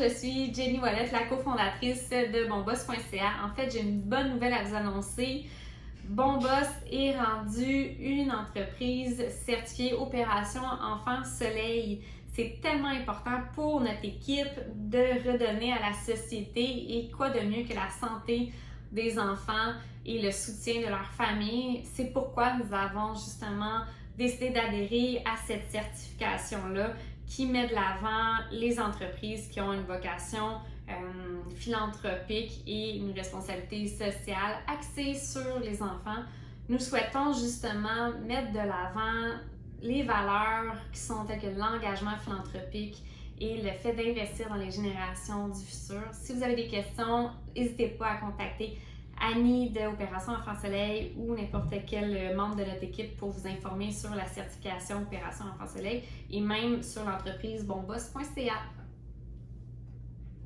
je suis Jenny Wallet, la cofondatrice de bonboss.ca. En fait, j'ai une bonne nouvelle à vous annoncer. Bonboss est rendu une entreprise certifiée Opération Enfant Soleil. C'est tellement important pour notre équipe de redonner à la société et quoi de mieux que la santé des enfants et le soutien de leur famille. C'est pourquoi nous avons justement décidé d'adhérer à cette certification-là qui met de l'avant les entreprises qui ont une vocation euh, philanthropique et une responsabilité sociale axée sur les enfants. Nous souhaitons justement mettre de l'avant les valeurs qui sont telles que l'engagement philanthropique et le fait d'investir dans les générations du futur. Si vous avez des questions, n'hésitez pas à contacter Annie de Opération Enfant Soleil ou n'importe quel membre de notre équipe pour vous informer sur la certification Opération Enfant Soleil et même sur l'entreprise bonboss.ca.